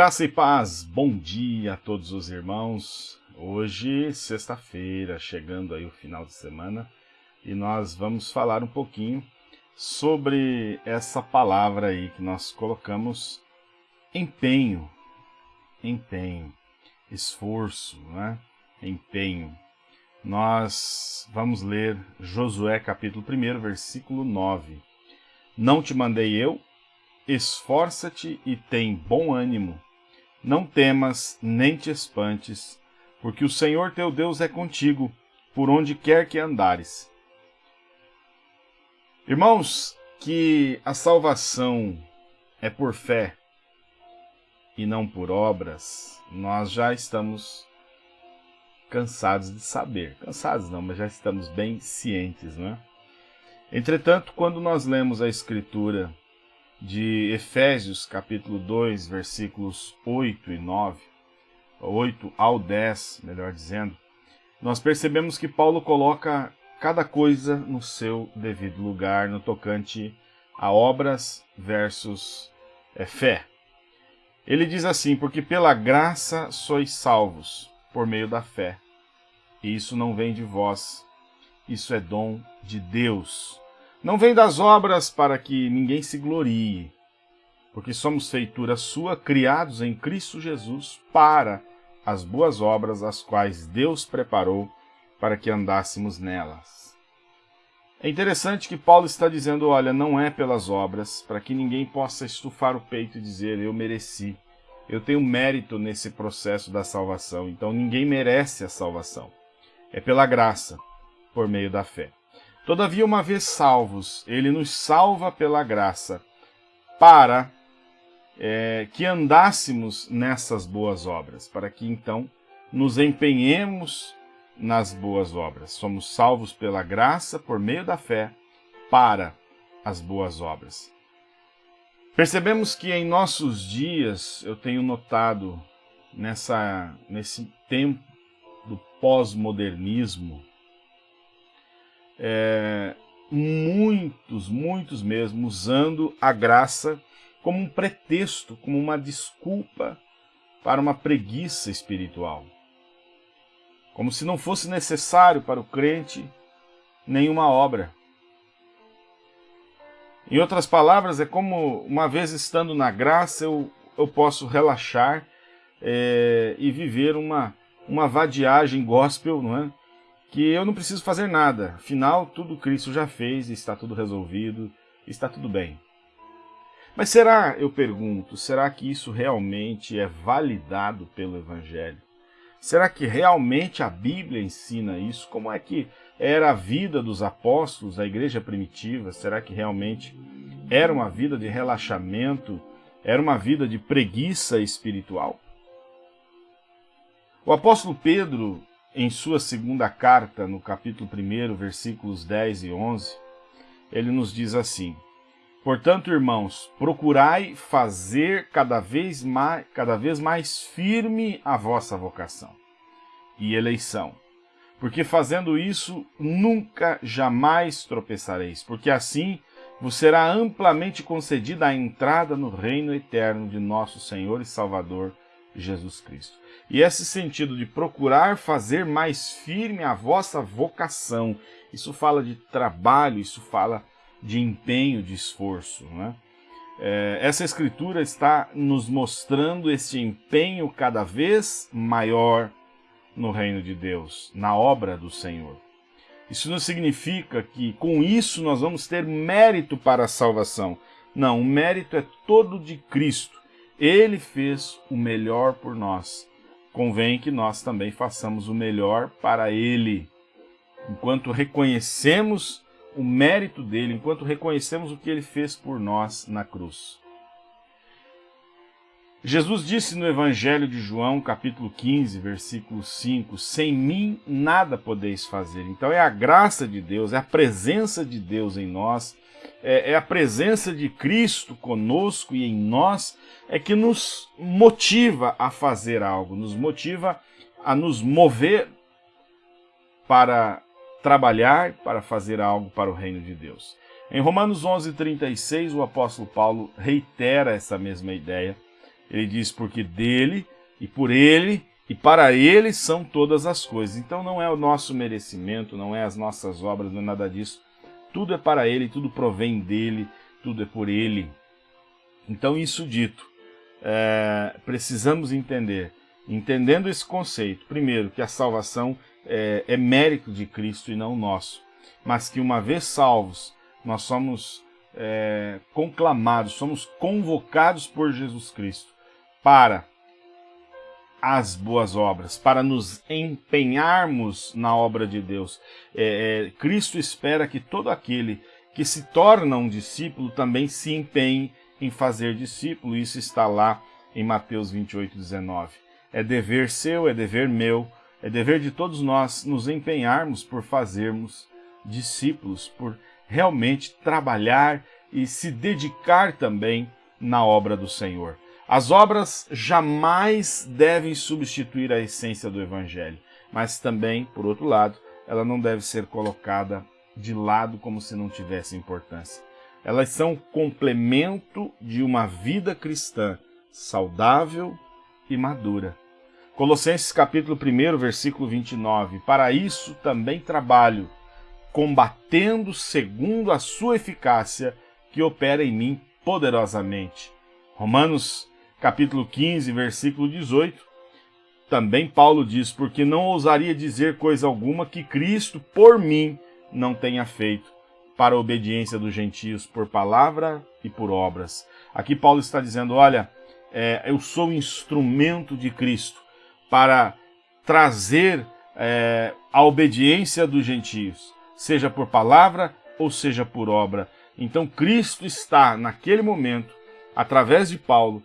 Graça e paz, bom dia a todos os irmãos. Hoje, sexta-feira, chegando aí o final de semana, e nós vamos falar um pouquinho sobre essa palavra aí que nós colocamos empenho, empenho, esforço, né? empenho. Nós vamos ler Josué capítulo 1, versículo 9. Não te mandei eu? Esforça-te e tem bom ânimo. Não temas, nem te espantes, porque o Senhor teu Deus é contigo, por onde quer que andares. Irmãos, que a salvação é por fé e não por obras, nós já estamos cansados de saber. Cansados não, mas já estamos bem cientes, não é? Entretanto, quando nós lemos a Escritura de Efésios capítulo 2, versículos 8 e 9, 8 ao 10, melhor dizendo, nós percebemos que Paulo coloca cada coisa no seu devido lugar no tocante a obras versus é, fé. Ele diz assim, porque pela graça sois salvos, por meio da fé. E isso não vem de vós, isso é dom de Deus. Não vem das obras para que ninguém se glorie, porque somos feitura sua, criados em Cristo Jesus para as boas obras, as quais Deus preparou para que andássemos nelas. É interessante que Paulo está dizendo, olha, não é pelas obras, para que ninguém possa estufar o peito e dizer, eu mereci, eu tenho mérito nesse processo da salvação, então ninguém merece a salvação. É pela graça, por meio da fé. Todavia, uma vez salvos, ele nos salva pela graça, para é, que andássemos nessas boas obras, para que então nos empenhemos nas boas obras. Somos salvos pela graça, por meio da fé, para as boas obras. Percebemos que em nossos dias, eu tenho notado, nessa, nesse tempo do pós-modernismo, é, muitos, muitos mesmo, usando a graça como um pretexto, como uma desculpa para uma preguiça espiritual. Como se não fosse necessário para o crente nenhuma obra. Em outras palavras, é como uma vez estando na graça, eu, eu posso relaxar é, e viver uma, uma vadiagem gospel, não é? Que eu não preciso fazer nada. Afinal, tudo Cristo já fez, está tudo resolvido, está tudo bem. Mas será, eu pergunto, será que isso realmente é validado pelo Evangelho? Será que realmente a Bíblia ensina isso? Como é que era a vida dos apóstolos, da igreja primitiva? Será que realmente era uma vida de relaxamento? Era uma vida de preguiça espiritual? O apóstolo Pedro, em sua segunda carta, no capítulo 1, versículos 10 e 11, ele nos diz assim, Portanto, irmãos, procurai fazer cada vez mais, cada vez mais firme a vossa vocação e eleição, porque fazendo isso nunca jamais tropeçareis, porque assim vos será amplamente concedida a entrada no reino eterno de nosso Senhor e Salvador Jesus Cristo. E esse sentido de procurar fazer mais firme a vossa vocação, isso fala de trabalho, isso fala de empenho, de esforço. Né? É, essa escritura está nos mostrando esse empenho cada vez maior no reino de Deus, na obra do Senhor. Isso não significa que com isso nós vamos ter mérito para a salvação. Não, o mérito é todo de Cristo. Ele fez o melhor por nós. Convém que nós também façamos o melhor para Ele. Enquanto reconhecemos o mérito dele, enquanto reconhecemos o que ele fez por nós na cruz. Jesus disse no Evangelho de João, capítulo 15, versículo 5, Sem mim nada podeis fazer. Então é a graça de Deus, é a presença de Deus em nós é, é a presença de Cristo conosco e em nós é que nos motiva a fazer algo, nos motiva a nos mover para trabalhar, para fazer algo para o reino de Deus. Em Romanos 11:36, o apóstolo Paulo reitera essa mesma ideia. Ele diz, porque dele e por ele e para ele são todas as coisas. Então não é o nosso merecimento, não é as nossas obras, não é nada disso. Tudo é para ele, tudo provém dele, tudo é por ele. Então, isso dito, é, precisamos entender, entendendo esse conceito, primeiro, que a salvação é, é mérito de Cristo e não nosso, mas que uma vez salvos, nós somos é, conclamados, somos convocados por Jesus Cristo para as boas obras, para nos empenharmos na obra de Deus. É, é, Cristo espera que todo aquele que se torna um discípulo também se empenhe em fazer discípulo. Isso está lá em Mateus 28, 19. É dever seu, é dever meu, é dever de todos nós nos empenharmos por fazermos discípulos, por realmente trabalhar e se dedicar também na obra do Senhor. As obras jamais devem substituir a essência do Evangelho, mas também, por outro lado, ela não deve ser colocada de lado como se não tivesse importância. Elas são complemento de uma vida cristã saudável e madura. Colossenses capítulo 1, versículo 29. Para isso também trabalho, combatendo segundo a sua eficácia que opera em mim poderosamente. Romanos capítulo 15, versículo 18, também Paulo diz, porque não ousaria dizer coisa alguma que Cristo, por mim, não tenha feito, para a obediência dos gentios, por palavra e por obras. Aqui Paulo está dizendo, olha, é, eu sou instrumento de Cristo para trazer é, a obediência dos gentios, seja por palavra ou seja por obra. Então Cristo está, naquele momento, através de Paulo,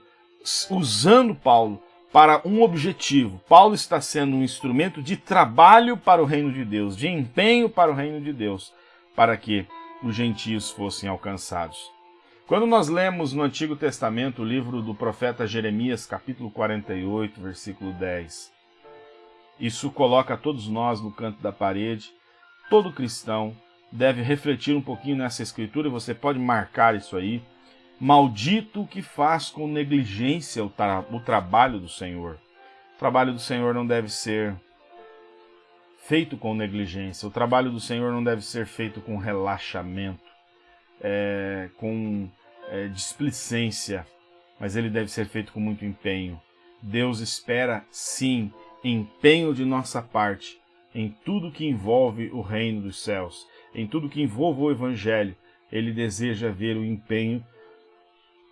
usando Paulo para um objetivo. Paulo está sendo um instrumento de trabalho para o reino de Deus, de empenho para o reino de Deus, para que os gentios fossem alcançados. Quando nós lemos no Antigo Testamento o livro do profeta Jeremias, capítulo 48, versículo 10, isso coloca todos nós no canto da parede. Todo cristão deve refletir um pouquinho nessa escritura, você pode marcar isso aí Maldito o que faz com negligência o, tra o trabalho do Senhor. O trabalho do Senhor não deve ser feito com negligência. O trabalho do Senhor não deve ser feito com relaxamento, é, com é, displicência, mas ele deve ser feito com muito empenho. Deus espera, sim, empenho de nossa parte em tudo que envolve o reino dos céus, em tudo que envolve o Evangelho. Ele deseja ver o empenho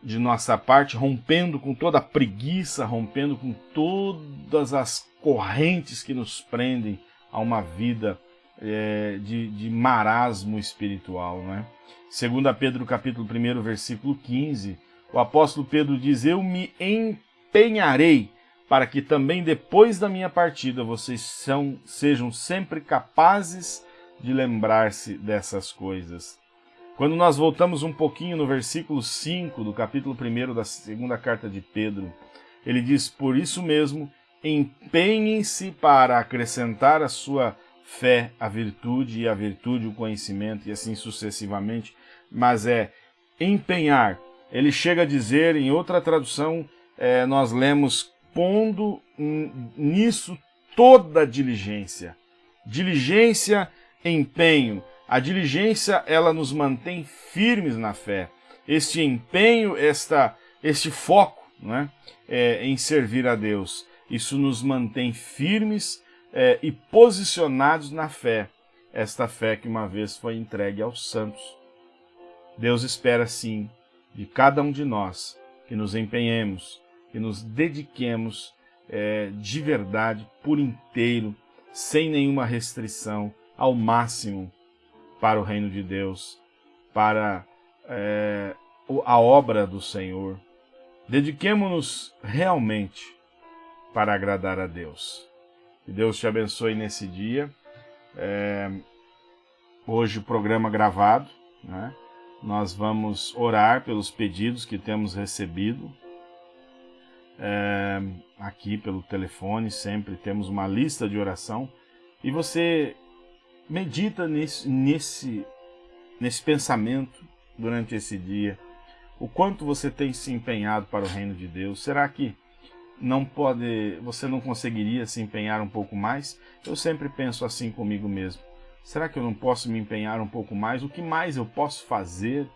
de nossa parte, rompendo com toda a preguiça, rompendo com todas as correntes que nos prendem a uma vida é, de, de, marasmo espiritual. Né? Segundo Pedro capítulo 1, versículo 15, o apóstolo Pedro diz, eu me empenharei para que também depois da minha partida vocês são, sejam sempre capazes de lembrar-se dessas coisas. Quando nós voltamos um pouquinho no versículo 5 do capítulo 1 da segunda carta de Pedro, ele diz: Por isso mesmo, empenhem-se para acrescentar a sua fé a virtude, e a virtude o conhecimento, e assim sucessivamente. Mas é empenhar. Ele chega a dizer, em outra tradução, é, nós lemos pondo nisso toda diligência. Diligência, empenho a diligência, ela nos mantém firmes na fé. Este empenho, esta, este foco né, é, em servir a Deus, isso nos mantém firmes é, e posicionados na fé. Esta fé que uma vez foi entregue aos santos. Deus espera, sim, de cada um de nós que nos empenhemos, que nos dediquemos é, de verdade, por inteiro, sem nenhuma restrição, ao máximo para o reino de Deus, para é, a obra do Senhor. Dediquemos-nos realmente para agradar a Deus. Que Deus te abençoe nesse dia. É, hoje o programa gravado, né? Nós vamos orar pelos pedidos que temos recebido. É, aqui pelo telefone, sempre temos uma lista de oração. E você medita nesse, nesse, nesse pensamento durante esse dia. o quanto você tem se empenhado para o reino de Deus. Será que não pode, você não conseguiria se empenhar um pouco mais? Eu sempre penso assim comigo mesmo. Será que eu não posso me empenhar um pouco mais? O que mais eu posso fazer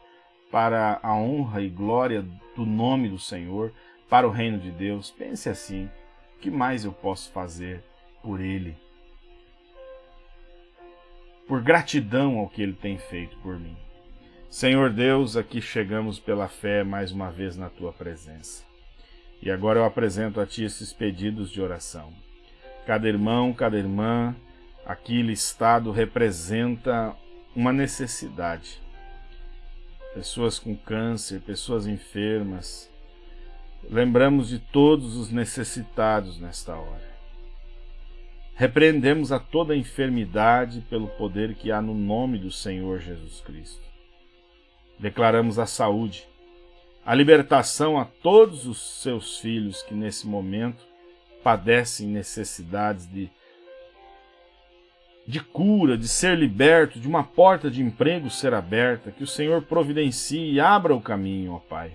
para a honra e glória do nome do Senhor, para o reino de Deus? Pense assim: o que mais eu posso fazer por Ele? Por gratidão ao que Ele tem feito por mim. Senhor Deus, aqui chegamos pela fé mais uma vez na Tua presença. E agora eu apresento a Ti esses pedidos de oração. Cada irmão, cada irmã aqui listado representa uma necessidade. Pessoas com câncer, pessoas enfermas. Lembramos de todos os necessitados nesta hora. Repreendemos a toda enfermidade pelo poder que há no nome do Senhor Jesus Cristo. Declaramos a saúde, a libertação a todos os seus filhos que nesse momento padecem necessidades de de cura, de ser liberto, de uma porta de emprego ser aberta, que o Senhor providencie e abra o caminho, ó Pai.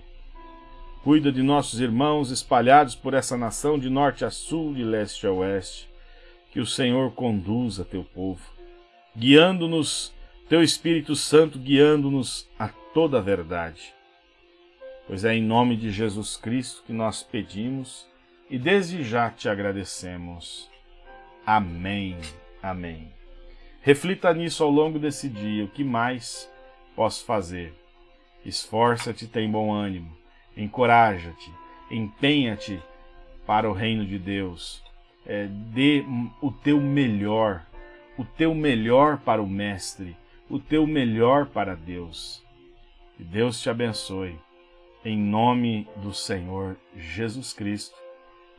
Cuida de nossos irmãos espalhados por essa nação de norte a sul, de leste a oeste. Que o Senhor conduza teu povo, guiando-nos, teu Espírito Santo guiando-nos a toda a verdade. Pois é em nome de Jesus Cristo que nós pedimos e desde já te agradecemos. Amém. Amém. Reflita nisso ao longo desse dia. O que mais posso fazer? Esforça-te, tem bom ânimo. Encoraja-te, empenha-te para o reino de Deus. É, dê o teu melhor, o teu melhor para o Mestre, o teu melhor para Deus. Que Deus te abençoe. Em nome do Senhor Jesus Cristo.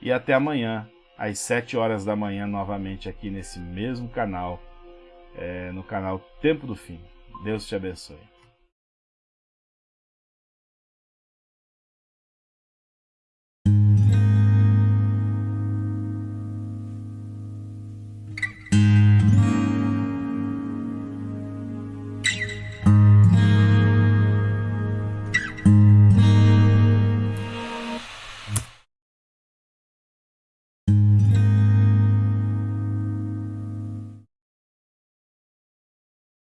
E até amanhã, às sete horas da manhã, novamente aqui nesse mesmo canal é, no canal Tempo do Fim. Deus te abençoe.